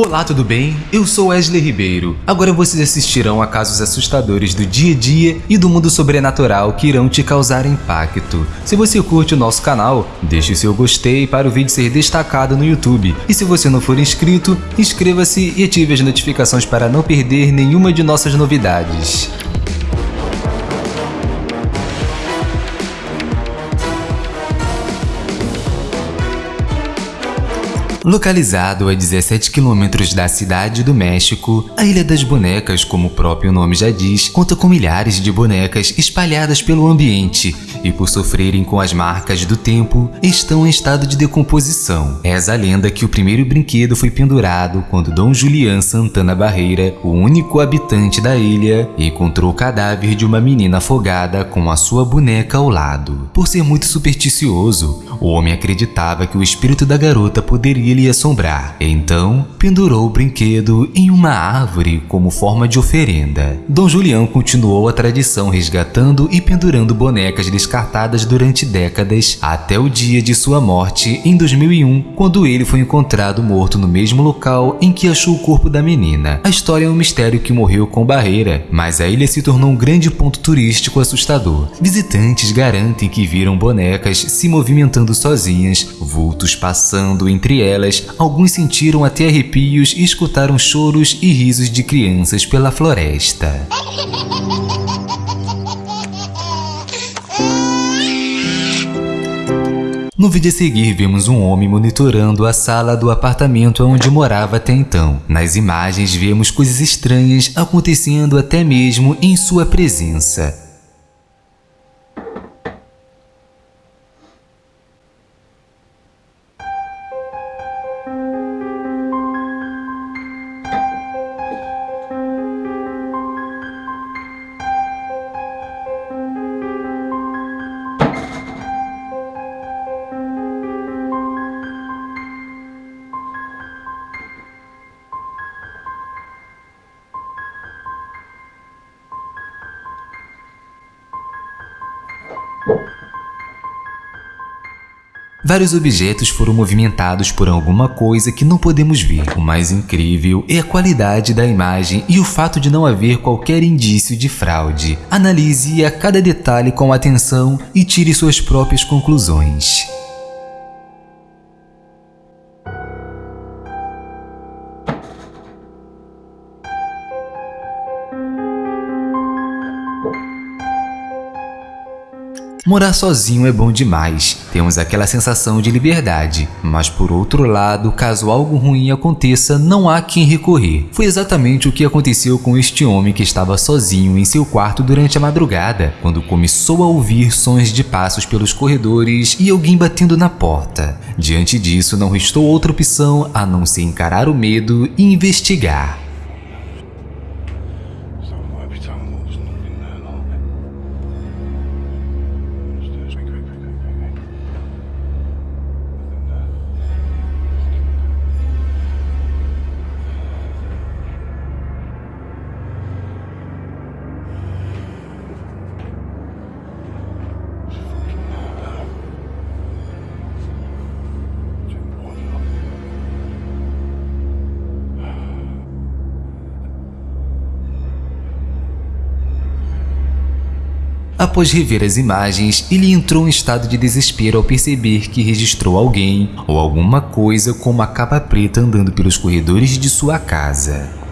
Olá, tudo bem? Eu sou Wesley Ribeiro. Agora vocês assistirão a casos assustadores do dia a dia e do mundo sobrenatural que irão te causar impacto. Se você curte o nosso canal, deixe seu gostei para o vídeo ser destacado no YouTube. E se você não for inscrito, inscreva-se e ative as notificações para não perder nenhuma de nossas novidades. Localizado a 17 quilômetros da cidade do México, a Ilha das Bonecas, como o próprio nome já diz, conta com milhares de bonecas espalhadas pelo ambiente e, por sofrerem com as marcas do tempo, estão em estado de decomposição. Reza a lenda que o primeiro brinquedo foi pendurado quando Dom Julián Santana Barreira, o único habitante da ilha, encontrou o cadáver de uma menina afogada com a sua boneca ao lado. Por ser muito supersticioso, o homem acreditava que o espírito da garota poderia lhe assombrar. Então, pendurou o brinquedo em uma árvore como forma de oferenda. Dom Julião continuou a tradição resgatando e pendurando bonecas descartadas durante décadas até o dia de sua morte em 2001, quando ele foi encontrado morto no mesmo local em que achou o corpo da menina. A história é um mistério que morreu com barreira, mas a ilha se tornou um grande ponto turístico assustador. Visitantes garantem que viram bonecas se movimentando sozinhas, vultos passando entre elas alguns sentiram até arrepios e escutaram choros e risos de crianças pela floresta. No vídeo a seguir, vemos um homem monitorando a sala do apartamento onde morava até então. Nas imagens, vemos coisas estranhas acontecendo até mesmo em sua presença. Vários objetos foram movimentados por alguma coisa que não podemos ver. O mais incrível é a qualidade da imagem e o fato de não haver qualquer indício de fraude. Analise a cada detalhe com atenção e tire suas próprias conclusões. Morar sozinho é bom demais, temos aquela sensação de liberdade, mas por outro lado, caso algo ruim aconteça, não há quem recorrer. Foi exatamente o que aconteceu com este homem que estava sozinho em seu quarto durante a madrugada, quando começou a ouvir sons de passos pelos corredores e alguém batendo na porta. Diante disso, não restou outra opção a não ser encarar o medo e investigar. Após rever as imagens, ele entrou em estado de desespero ao perceber que registrou alguém ou alguma coisa com uma capa preta andando pelos corredores de sua casa.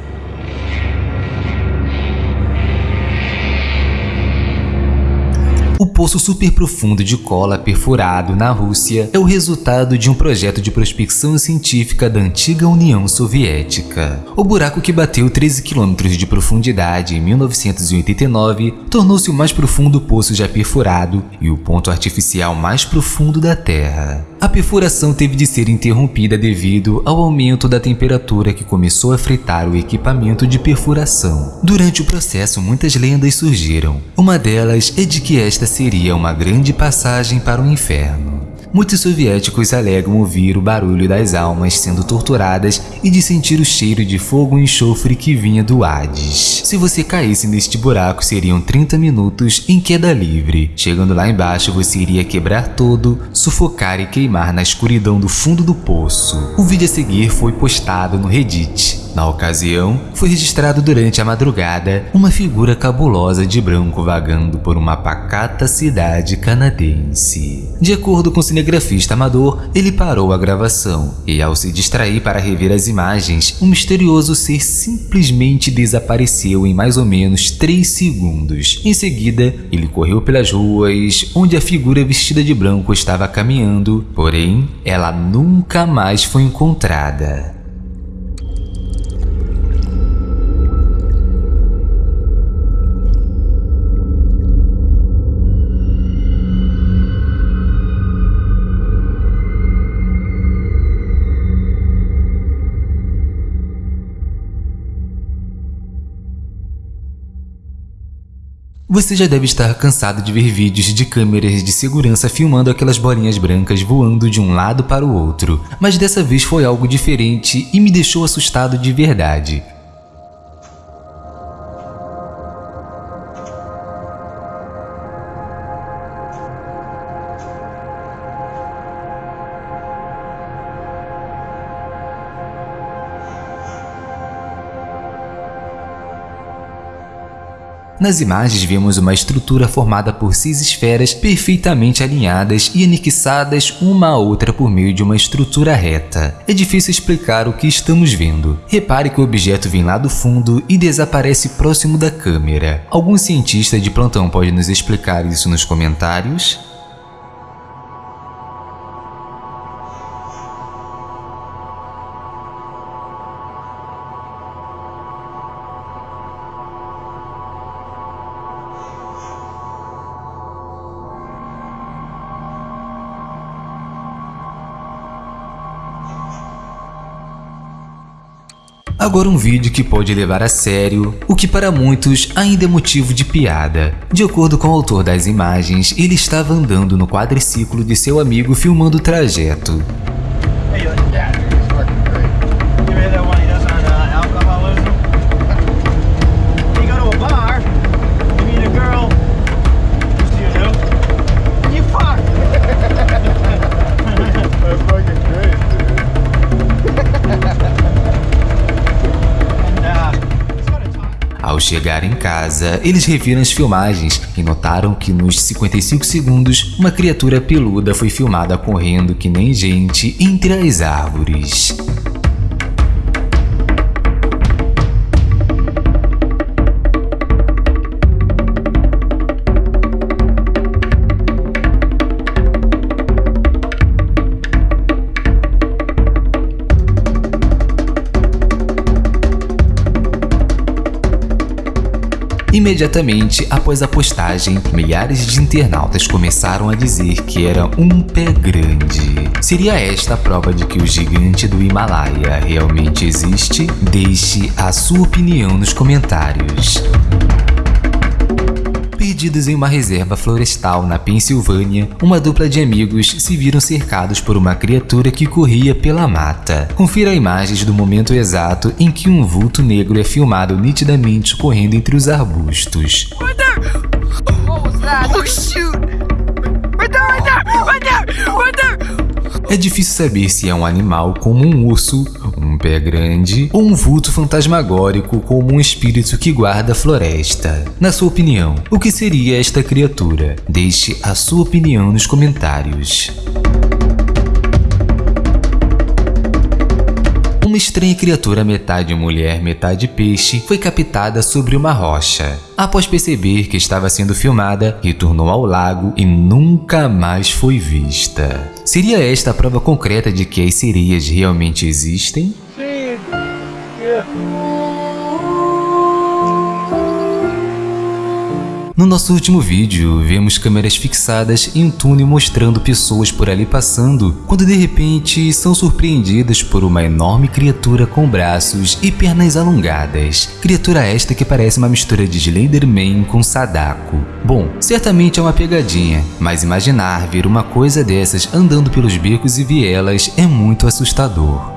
O poço super profundo de cola perfurado na Rússia é o resultado de um projeto de prospecção científica da antiga União Soviética. O buraco que bateu 13 quilômetros de profundidade em 1989 tornou-se o mais profundo poço já perfurado e o ponto artificial mais profundo da Terra. A perfuração teve de ser interrompida devido ao aumento da temperatura que começou a fritar o equipamento de perfuração. Durante o processo, muitas lendas surgiram. Uma delas é de que esta seria uma grande passagem para o inferno. Muitos soviéticos alegam ouvir o barulho das almas sendo torturadas e de sentir o cheiro de fogo e enxofre que vinha do Hades. Se você caísse neste buraco, seriam 30 minutos em queda livre. Chegando lá embaixo, você iria quebrar todo, sufocar e queimar na escuridão do fundo do poço. O vídeo a seguir foi postado no Reddit. Na ocasião, foi registrado durante a madrugada uma figura cabulosa de branco vagando por uma pacata cidade canadense. De acordo com o cinegrafista amador, ele parou a gravação e, ao se distrair para rever as imagens, um misterioso ser simplesmente desapareceu em mais ou menos 3 segundos. Em seguida, ele correu pelas ruas onde a figura vestida de branco estava caminhando, porém, ela nunca mais foi encontrada. Você já deve estar cansado de ver vídeos de câmeras de segurança filmando aquelas bolinhas brancas voando de um lado para o outro, mas dessa vez foi algo diferente e me deixou assustado de verdade. Nas imagens vemos uma estrutura formada por seis esferas perfeitamente alinhadas e anexadas uma à outra por meio de uma estrutura reta. É difícil explicar o que estamos vendo. Repare que o objeto vem lá do fundo e desaparece próximo da câmera. Algum cientista de plantão pode nos explicar isso nos comentários? Agora um vídeo que pode levar a sério, o que para muitos ainda é motivo de piada. De acordo com o autor das imagens, ele estava andando no quadriciclo de seu amigo filmando o trajeto. Chegar em casa, eles reviram as filmagens e notaram que nos 55 segundos, uma criatura peluda foi filmada correndo que nem gente entre as árvores. Imediatamente após a postagem, milhares de internautas começaram a dizer que era um pé grande. Seria esta a prova de que o gigante do Himalaia realmente existe? Deixe a sua opinião nos comentários. Perdidos em uma reserva florestal na Pensilvânia, uma dupla de amigos se viram cercados por uma criatura que corria pela mata. Confira imagens do momento exato em que um vulto negro é filmado nitidamente correndo entre os arbustos. É difícil saber se é um animal como um urso, um pé grande ou um vulto fantasmagórico como um espírito que guarda a floresta. Na sua opinião, o que seria esta criatura? Deixe a sua opinião nos comentários. Uma estranha criatura metade mulher, metade peixe foi captada sobre uma rocha. Após perceber que estava sendo filmada, retornou ao lago e nunca mais foi vista. Seria esta a prova concreta de que as sereias realmente existem? No nosso último vídeo, vemos câmeras fixadas em um túnel mostrando pessoas por ali passando, quando de repente são surpreendidas por uma enorme criatura com braços e pernas alongadas. Criatura esta que parece uma mistura de Slenderman com Sadako. Bom, certamente é uma pegadinha, mas imaginar ver uma coisa dessas andando pelos becos e vielas é muito assustador.